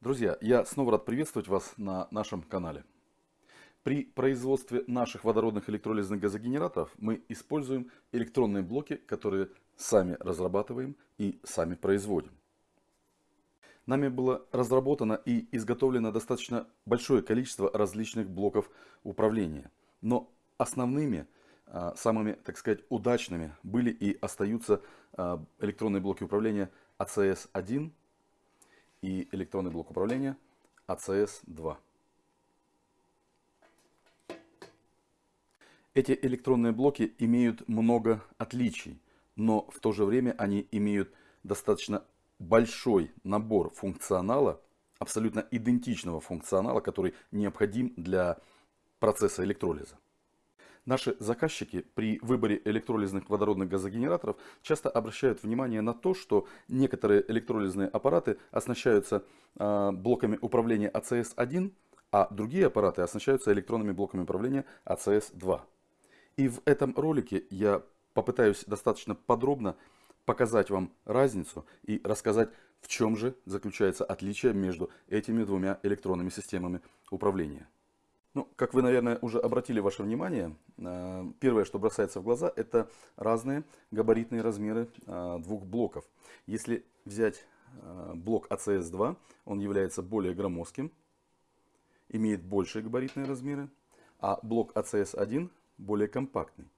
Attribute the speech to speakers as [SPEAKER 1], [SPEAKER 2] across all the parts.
[SPEAKER 1] Друзья, я снова рад приветствовать вас на нашем канале. При производстве наших водородных электролизных газогенераторов мы используем электронные блоки, которые сами разрабатываем и сами производим. Нами было разработано и изготовлено достаточно большое количество различных блоков управления. Но основными, а, самыми, так сказать, удачными были и остаются а, электронные блоки управления ACS-1 и электронный блок управления ACS-2. Эти электронные блоки имеют много отличий, но в то же время они имеют достаточно большой набор функционала, абсолютно идентичного функционала, который необходим для процесса электролиза. Наши заказчики при выборе электролизных водородных газогенераторов часто обращают внимание на то, что некоторые электролизные аппараты оснащаются э, блоками управления ACS-1, а другие аппараты оснащаются электронными блоками управления ACS-2. И в этом ролике я попытаюсь достаточно подробно показать вам разницу и рассказать, в чем же заключается отличие между этими двумя электронными системами управления. Ну, как вы, наверное, уже обратили ваше внимание, э, первое, что бросается в глаза, это разные габаритные размеры э, двух блоков. Если взять э, блок ACS-2, он является более громоздким, имеет большие габаритные размеры, а блок ACS-1 более компактный.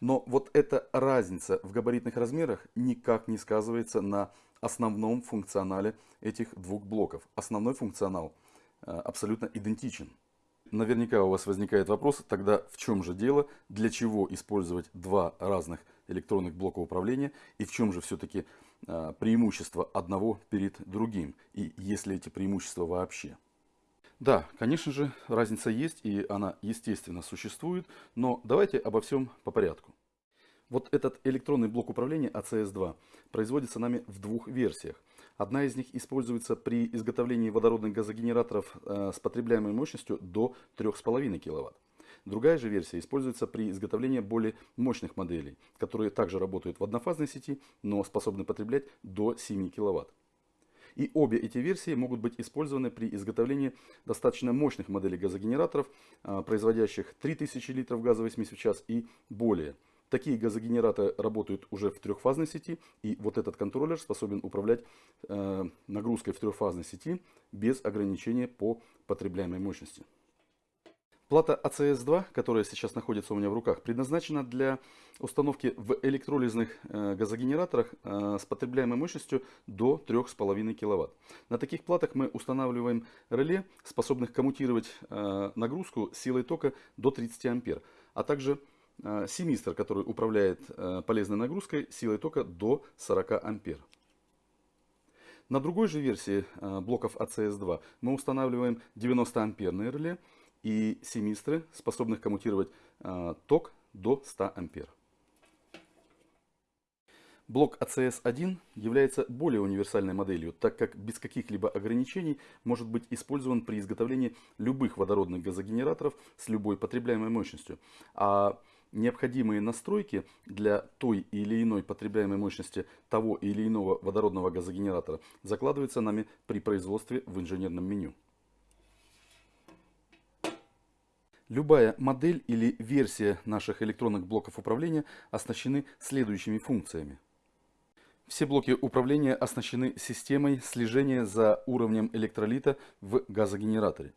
[SPEAKER 1] Но вот эта разница в габаритных размерах никак не сказывается на основном функционале этих двух блоков. Основной функционал – абсолютно идентичен. Наверняка у вас возникает вопрос, тогда в чем же дело, для чего использовать два разных электронных блока управления и в чем же все-таки э, преимущество одного перед другим и есть ли эти преимущества вообще. Да, конечно же, разница есть и она естественно существует, но давайте обо всем по порядку. Вот этот электронный блок управления ACS-2 производится нами в двух версиях. Одна из них используется при изготовлении водородных газогенераторов э, с потребляемой мощностью до 3,5 кВт. Другая же версия используется при изготовлении более мощных моделей, которые также работают в однофазной сети, но способны потреблять до 7 кВт. И обе эти версии могут быть использованы при изготовлении достаточно мощных моделей газогенераторов, э, производящих 3000 литров газовой смеси в час и более – Такие газогенераторы работают уже в трехфазной сети, и вот этот контроллер способен управлять э, нагрузкой в трехфазной сети без ограничения по потребляемой мощности. Плата ACS-2, которая сейчас находится у меня в руках, предназначена для установки в электролизных э, газогенераторах э, с потребляемой мощностью до 3,5 кВт. На таких платах мы устанавливаем реле, способных коммутировать э, нагрузку силой тока до 30 А, а также семистр, который управляет э, полезной нагрузкой силой тока до 40 ампер. На другой же версии э, блоков ACS-2 мы устанавливаем 90 амперные реле и семистры, способных коммутировать ток до 100 ампер. Блок ACS-1 является более универсальной моделью, так как без каких-либо ограничений может быть использован при изготовлении любых водородных газогенераторов с любой потребляемой мощностью. А необходимые настройки для той или иной потребляемой мощности того или иного водородного газогенератора закладываются нами при производстве в инженерном меню. Любая модель или версия наших электронных блоков управления оснащены следующими функциями. Все блоки управления оснащены системой слежения за уровнем электролита в газогенераторе.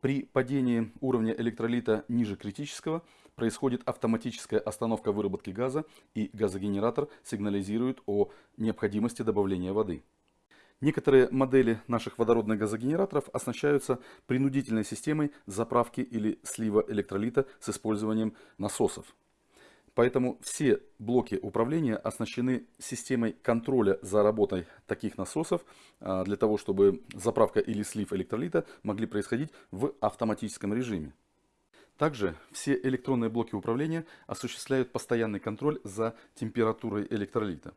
[SPEAKER 1] При падении уровня электролита ниже критического происходит автоматическая остановка выработки газа и газогенератор сигнализирует о необходимости добавления воды. Некоторые модели наших водородных газогенераторов оснащаются принудительной системой заправки или слива электролита с использованием насосов. Поэтому все блоки управления оснащены системой контроля за работой таких насосов, а, для того, чтобы заправка или слив электролита могли происходить в автоматическом режиме. Также все электронные блоки управления осуществляют постоянный контроль за температурой электролита.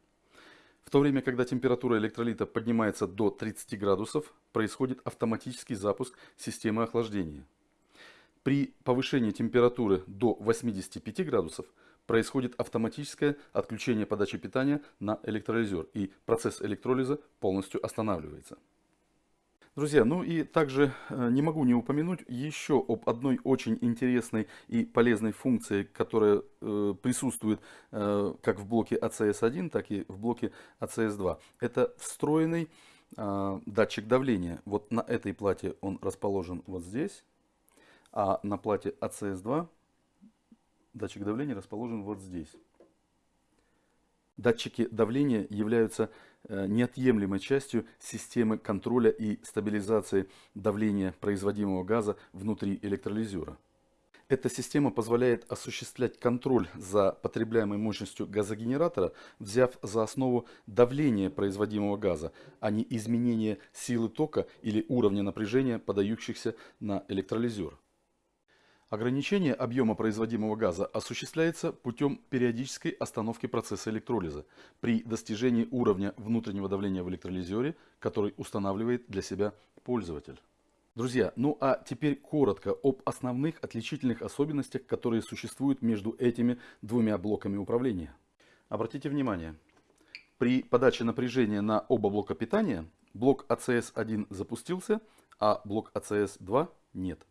[SPEAKER 1] В то время, когда температура электролита поднимается до 30 градусов, происходит автоматический запуск системы охлаждения. При повышении температуры до 85 градусов происходит автоматическое отключение подачи питания на электролизер, и процесс электролиза полностью останавливается. Друзья, ну и также э, не могу не упомянуть еще об одной очень интересной и полезной функции, которая э, присутствует э, как в блоке ACS1, так и в блоке ACS2. Это встроенный датчик давления. Вот на этой плате он расположен вот здесь, а на плате ACS2 датчик давления расположен вот здесь. Датчики давления являются э, неотъемлемой частью системы контроля и стабилизации давления производимого газа внутри электролизера. Эта система позволяет осуществлять контроль за потребляемой мощностью газогенератора, взяв за основу давление производимого газа, а не изменение силы тока или уровня напряжения, подающихся на электролизер. Ограничение объема производимого газа осуществляется путем периодической остановки процесса электролиза при достижении уровня внутреннего давления в электролизере, который устанавливает для себя пользователь. Друзья, ну а теперь коротко об основных отличительных особенностях, которые существуют между этими двумя блоками управления. Обратите внимание, при подаче напряжения на оба блока питания блок ACS1 запустился, а блок ACS2 нет.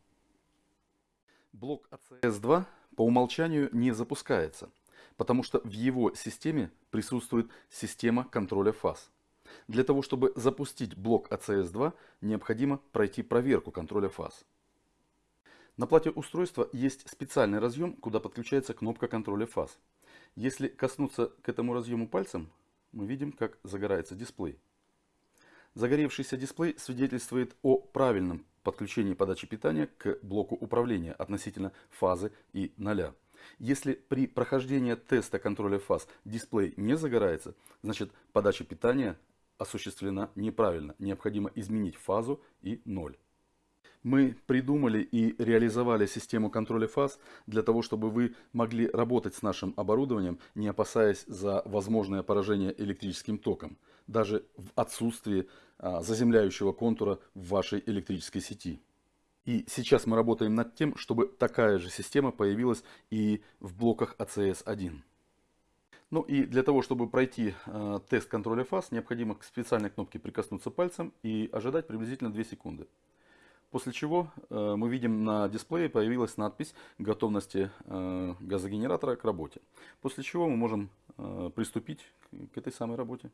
[SPEAKER 1] Блок ACS2 по умолчанию не запускается, потому что в его системе присутствует система контроля фаз. Для того, чтобы запустить блок ACS2, необходимо пройти проверку контроля фаз. На плате устройства есть специальный разъем, куда подключается кнопка контроля фаз. Если коснуться к этому разъему пальцем, мы видим, как загорается дисплей. Загоревшийся дисплей свидетельствует о правильном подключении подачи питания к блоку управления относительно фазы и ноля. Если при прохождении теста контроля фаз дисплей не загорается, значит подача питания осуществлена неправильно. Необходимо изменить фазу и ноль. Мы придумали и реализовали систему контроля фаз для того, чтобы вы могли работать с нашим оборудованием, не опасаясь за возможное поражение электрическим током, даже в отсутствии а, заземляющего контура в вашей электрической сети. И сейчас мы работаем над тем, чтобы такая же система появилась и в блоках ACS-1. Ну и для того, чтобы пройти э, тест контроля фаз, необходимо к специальной кнопке прикоснуться пальцем и ожидать приблизительно 2 секунды. После чего э, мы видим на дисплее появилась надпись готовности э, газогенератора к работе. После чего мы можем э, приступить к этой самой работе.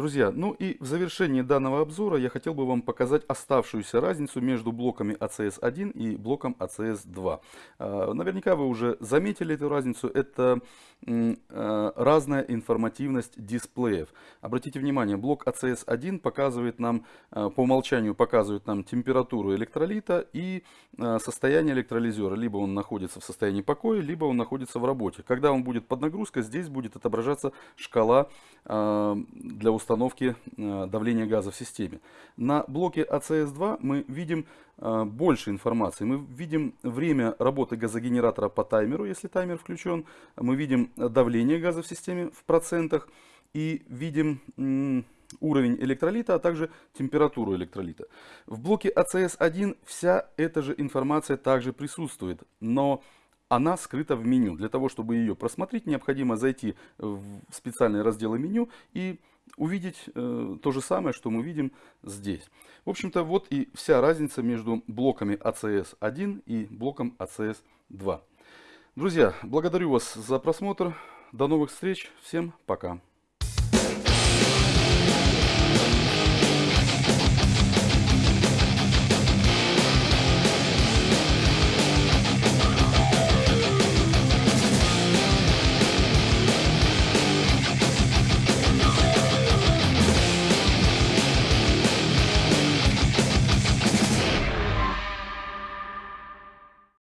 [SPEAKER 1] Друзья, ну и в завершении данного обзора я хотел бы вам показать оставшуюся разницу между блоками ACS1 и блоком ACS2. А, наверняка вы уже заметили эту разницу. Это а, разная информативность дисплеев. Обратите внимание, блок ACS1 показывает нам, а, по умолчанию показывает нам температуру электролита и состояние электролизера. Либо он находится в состоянии покоя, либо он находится в работе. Когда он будет под нагрузкой, здесь будет отображаться шкала для установки э, давления газа в системе. На блоке ACS2 мы видим э, больше информации. Мы видим время работы газогенератора по таймеру, если таймер включен. Мы видим давление газа в системе в процентах. И видим уровень электролита, а также температуру электролита. В блоке ACS1 вся эта же информация также присутствует, но она скрыта в меню. Для того, чтобы ее просмотреть, необходимо зайти в специальные разделы меню и увидеть э, то же самое, что мы видим здесь. В общем-то, вот и вся разница между блоками ACS1 и блоком ACS2. Друзья, благодарю вас за просмотр. До новых встреч. Всем пока.